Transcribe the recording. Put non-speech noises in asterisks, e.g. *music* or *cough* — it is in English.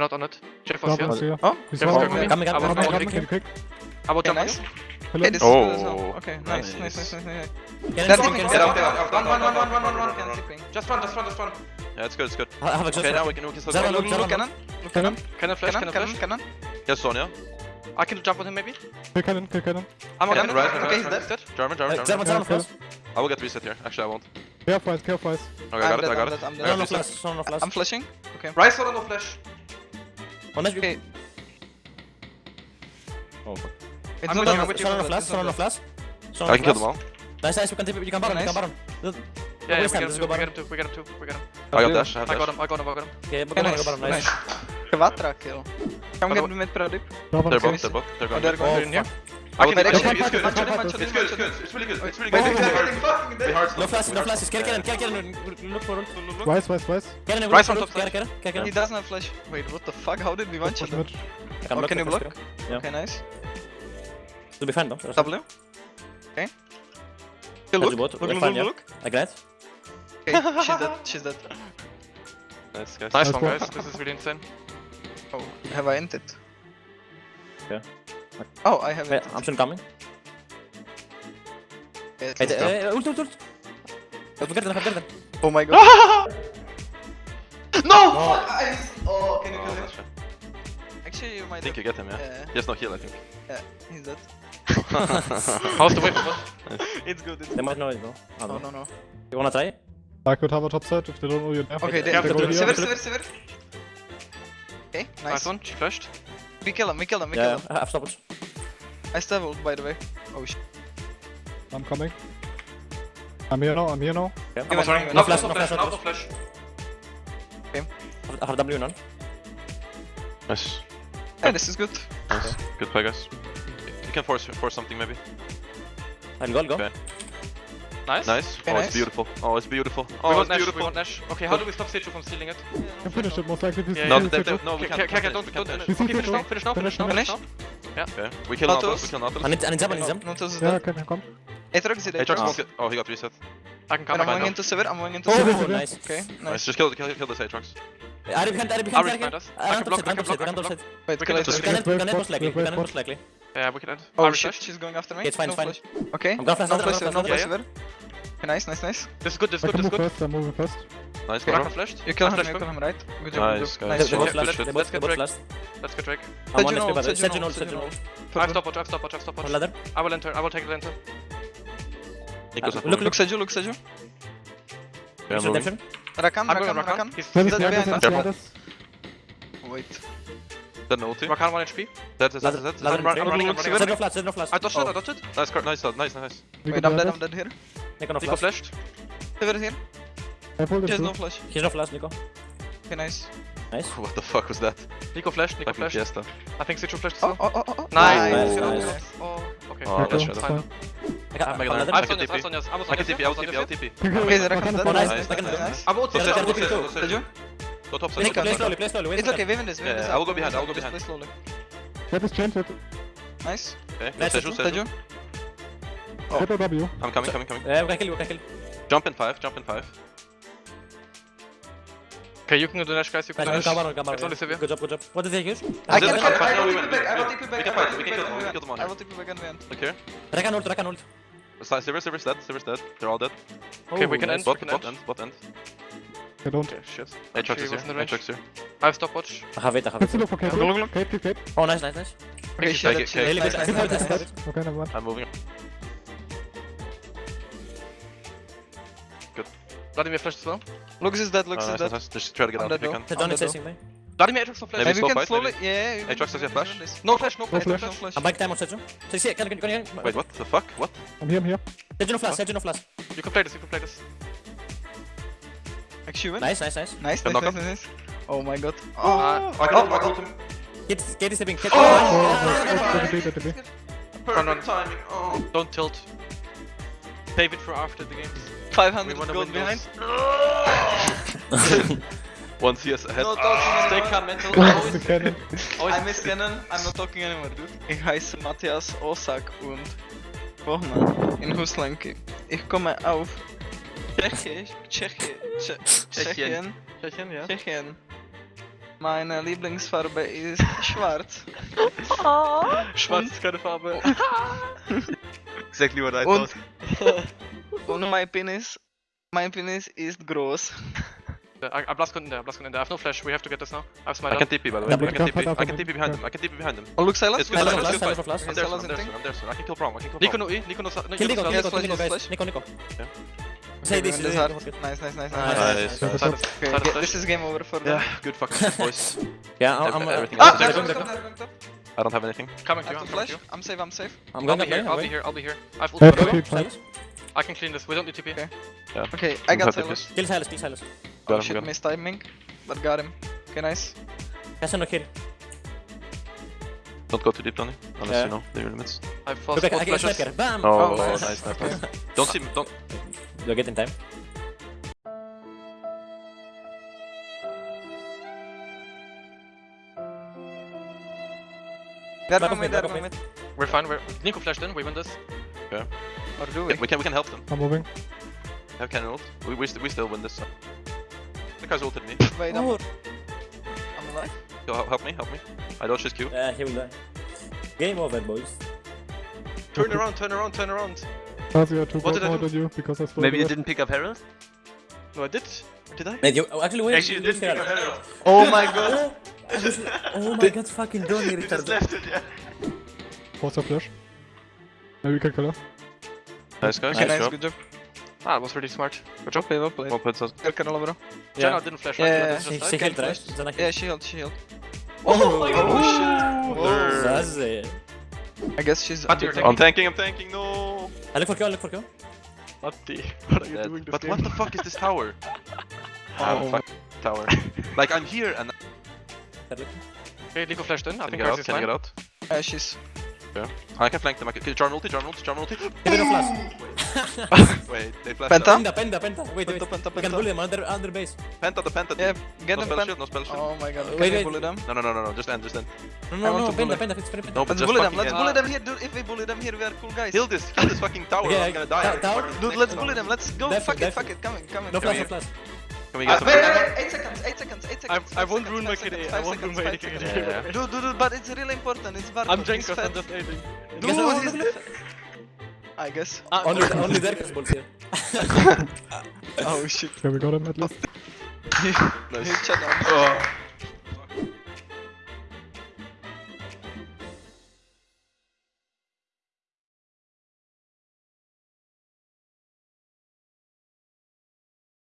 They're not on it. Jeff was Drop here. here. Oh, he's Jeff coming. Coming, coming, coming, coming, coming. About jump nice. Hello. Yeah, this oh. Is, uh, okay, nice, nice, nice, nice, nice. Get That's it, get out, get out. One, one, one, one, one, one, one, one, one. Just run, just run, just run. Yeah, it's good, it's good. Have a okay, now we can, we can still go. Look, look, cannon. Look, cannon. Cannon flash, cannon flash. Cannon, Yes, Sonia. I can jump on him maybe? Kill cannon, kill cannon. I'm on cannon, right, okay, he's dead. German, German, German. German, German, I will get reset here. Actually, I won't. Care flies, care flies. Okay, I got it, I got it. I'm flashing. Okay. Rise or no flash? One HP. Oh fuck. It's not, not, not, not flash, not flash. I can kill them all. Nice, nice, we can tip, can bottom, nice. you can bottom. Yeah, yeah, we, get him, we get him too, we get him too, we get him. I got dash, I got him, I got him, I got him. Okay, we got him, I got him, nice. Chyba trakill. Come get mid pro dip. They're both, they're both, they're both. They're going in here. I can actually, it's good, it's good, it's good, it's good, it's really good, it's really good. No flashes, no flashes, get him, get him, look for him, look. Wise, wise, wise. Get him, Rise on. He doesn't have flash. Wait, what the fuck, how did we watch shot him? Can oh, you block? Okay, nice. It'll be fine though. W. Okay. Kill look, look, look, look, look. I glance. Okay, she's dead, she's dead. Nice guys. Nice one guys, this is really insane. *laughs* Oh, have I ended? Yeah. Oh, I have it. I'm soon coming. Yes, hey, uh, ult, ult, ult. Have garden, have garden. Oh my god. *laughs* no! Oh, I. Oh, can you kill him? Oh, Actually, you might. I think you get him, yeah. yeah. He has no heal, I think. Yeah, he's dead. How's the wave? It's good. It's they might know it, though. Oh, no, no, no. You wanna try? I could have a top side if they don't know your name. Okay, they, have they go here. Sivir, Sivir, Sivir. Okay, nice. Nice one, she flashed. We kill him, we kill him, we yeah, kill him. I have stopped. I still ult, by the way. Oh shit. I'm coming. I'm here now, I'm here now. Yeah, I'm sorry. No, flash, no flash, no flash. Okay. I have W none. Nice. Yeah, this is good. Nice. Okay. Good play, guys. You can force, force something, maybe. And go, go. Okay. Nice. Nice. Very oh, nice. it's beautiful. Oh, it's beautiful. Oh, we want Nash. Beautiful. We want Nash. Okay, how do we stop Seju from stealing it? Yeah. Can finish it most likely. Yeah, yeah. No, that, that, no, we can't. Okay, don't, don't finish. Okay, finish now. Finish now. Finish now. Finish now. Yeah. Okay. We kill Nautilus. We kill Nautilus. I need, I need Zap. I need Zap. Nautilus is dead. Yeah, okay, come. Aatrox is dead. Aatrox won't Oh, he got reset. I can come. I'm going into Sivir. I'm going into Sivir. Oh, nice. Okay. Nice. Just kill, kill, kill this Aatrox. I can't, I can't, I can't. I can't block, I can't block, I can't block. Wait, we can end most likely, we can end most likely. Yeah, we can end. Oh shit, she's going after me. It's fine, it's fine. Okay. I'm gonna flash another, I'm gonna flash another. Okay, nice, nice, nice. This is good, this is good, this is good. First, I'm moving first. Nice, Raka flashed. You kill I him, you kill him, right? Good job, nice, good job. Nice, nice. Let's, let's, let's get Drake. Let's get Drake. I'm one HP, brother. Sedgen ult, Sedgen ult. I have stopwatch, I have stopwatch, I have stopwatch. Ladder. I will enter, I will take the enter. Nicho's uh, look, look, Sedgen, look, Sedgen. Yeah, I'm moving. Rakan, Rakan, Rakan. He's dead behind us. Wait. Dead ulti. Rakan 1 HP. Dead, dead, dead, dead. Ladder, Ladder, Ladder. Sedgen flash, Sedgen flash. I touched it, I touched it. Nice, nice, nice, nice. Wait, I'm dead, I'm dead here. Nico, no Nico flash. flashed. Pivot again. I pulled He has no flash. He's no flash, Nico. Okay, nice. Nice. What the fuck was that? Nico flashed, Nico flashed. Fiesta. I think Citro flashed oh, oh, oh, oh, Nice! Nice, nice. nice. Oh, okay. Oh, that's fine. fine. I got I'm another. I'm Sonias, I'm Sonias. I'm Sonias. I can TP, I'll TP, I'll TP. Okay, Zerakan's dead. Nice, nice. I'm ult, I'm ult, Did you? Go top side. Play slowly, play slowly. It's okay, Waven is, Waven is. I will go behind, I will go behind. Play slowly. Web is chained, Nice. Okay, Seju, Seju. Oh. Triple W. I'm coming, coming, coming. Eh, é, eu quero ele, eu quero ele. Jump in 5, jump in 5. Kaiyuki do Nash, go to Nash. Calma, não, calma. Go jump, go jump. What is the Kaiyuki? I can fight, I will take back, I will take back. We can fight, we can kill them, all. I will take you back and we end. Okay. Track an ult, track an ult. Silver's, Silver's dead, Silver's dead. They're all dead. Oh, okay, we can end, bot, bot end, bot end. I don't. Okay, shit. Aatrox is here, Aatrox here. I have stopwatch. I have it, I have it. Let's look look, look. Oh, nice, nice, nice. Okay, shit, okay. I'm moving. Vladimir flash slow. Lux is dead, Lux uh, is nice, dead. Nice. Just try to get out of chasing me. Vladimir, Aatrox on flash. Maybe you can slowly, maybe. yeah. Aatrox does your flash. No flash, no flash, no flash. I'm back time on Sejo. So you see, can. Wait, what the fuck? What? I'm here, I'm here. No flash, no flash. You can play this, you can play this. Actually, nice, nice, nice. Nice, nice, nice, nice. Oh my god. Oh, I got him, I got him. Get, get stepping, get. Oh! Perfect timing. Oh. Don't tilt. Save it for after the games. 500 wanna gold behind. *laughs* those. One CS ahead. No talking Stay anymore. calm, mental. Always, the cannon. always I miss Cannon, I'm not talking anymore, dude. Ich heiße Matthias Osak und wohne in Huslanki. Ich komme auf Tschechisch, Tschechi, Tsche, Tschechien, Tschechien, ja. Tschechien. Meine Lieblingsfarbe ist *laughs* schwarz. Schwarz ist keine Farbe. *laughs* Exactly what I Und, und mein Penis, mein Penis ist groß. *laughs* I, I blast in there, I blast in there. I have no flash, we have to get this now. I have smite I can. TP by the way. Double I can TP. I can. TP behind him. I can TP behind him. Oh, look, Sylas. It's good. Silence Silence, for good flash, fight. silence for flash. I'm there, Silence I'm there, and I'm there. I can kill Prong. I can kill Nico Prong. no E, Nico no sa- no, Nico Nico, Nico, flash, Nico, yes, guys. Nico, Nico. Yeah. Say this. This heart. Nice, nice, nice, nice. Nice, nice. Nice. Silence, Okay, silence this is game over for them. Yeah, good fucking boys. *laughs* Yeah, I'm, I'm, Everything Ah, they're going they're going they're going top. I don't have anything. Coming I to you, I'm flash. I'm safe, I'm safe. I'm I'll going be up here. I'll be here, I'll be here. I have Yeah, ulti, okay. by the way. Silence. I can clean this, we don't need TP. Okay. Yeah. Okay, I got Don't Sylas. Kill Sylas, kill Sylas. Oh Got him, shit, got missed timing. But got him. Okay, nice. Castle no kill. Don't go too deep, Donny. Unless Yeah. you know the limits. I have fast Look, I, I get a flashes. sniper. Bam! Oh, Oh, oh nice, nice, nice. *laughs* Don't see me. Don't. Do I get in time? They're Back going mid, mid, they're back off mid. mid. We're fine, we're... Nico flashed in, we win this. Or do we? We can. We can help them. I'm moving. Have cannon ult. We we, st- we still win this. So. The guy's ulted me. Wait, I'm, Oh, I'm alive. Go, help, help me. Help me. I dodge his Q. yeah, he will die. Game over, boys. Turn around, turn around, turn around. Cause you are two What did I do? than you because I stole Maybe you red. didn't pick up Herald? No, I did. Did I? Mate, you oh, actually wait. Actually, you didn't pick up Herald. Oh my god. *laughs* Oh my god, fucking Donny *laughs* You just retarded. left it, yeah. What's a flash? Maybe we can kill her. Nice guys. Nice nice, job. good job. Ah, that was pretty smart. Good Well job. played, well played. Well played, Saz. Good call, bro. Janna Yeah, didn't flash, Yeah, right? yeah, That's she, just she right. killed, right? flash. Zana Yeah, she healed, she healed. Oh, Oh, Zaze. I guess she's But you're under- I'm tanking. I'm tanking. No. I look for kill, I look for kill. Matti, what are you Dead. doing this But game? what the fuck is this tower? Ah, *laughs* Oh. fuck tower. *laughs* like I'm here and Okay, Nico flashed in, I can I think get out? Can I get out? Yeah, she's. I can flank them. I can kill Jarn ulti. Jarn ulti. Jarn ulti. Give it a flash. *laughs* Wait, they er flashed. Penta? Penta, penta, penta. Wait, wait. Penta, penta, We can bully them under, under base. Penta the er penta. Yeah, get no them spell pen. shield. No spell shield. Oh my god, Wait, can we wait. bully them? No, no, no, no, no. Just end. Just end. No, no, no, to penta, penta, it's very penta. No, but Let's just bully them, let's end. bully them here, dude. If we bully them here, we are cool guys. Kill this. Kill this fucking tower. Yeah, I'm gonna die. tower? Dude, let's bully them, let's go. Fuck it, fuck it, coming, coming. No flash, no flash. Can we Uh, get some? wait, wait, wait, 8 seconds, 8 seconds, 8 I, seconds. I five won't seconds, ruin my five KDA, I won't ruin my seconds, KDA. five seconds. Yeah, yeah. Dude, dude, dude, but it's really important, it's Barkov. I'm he's Jankos, fat. I'm just aiding. Dude, Guess what? he's Look, look, I guess. Ah, Only, only there can balls here. *laughs* Oh shit. Okay, we got him at least. *laughs* He, Nice. he shut down.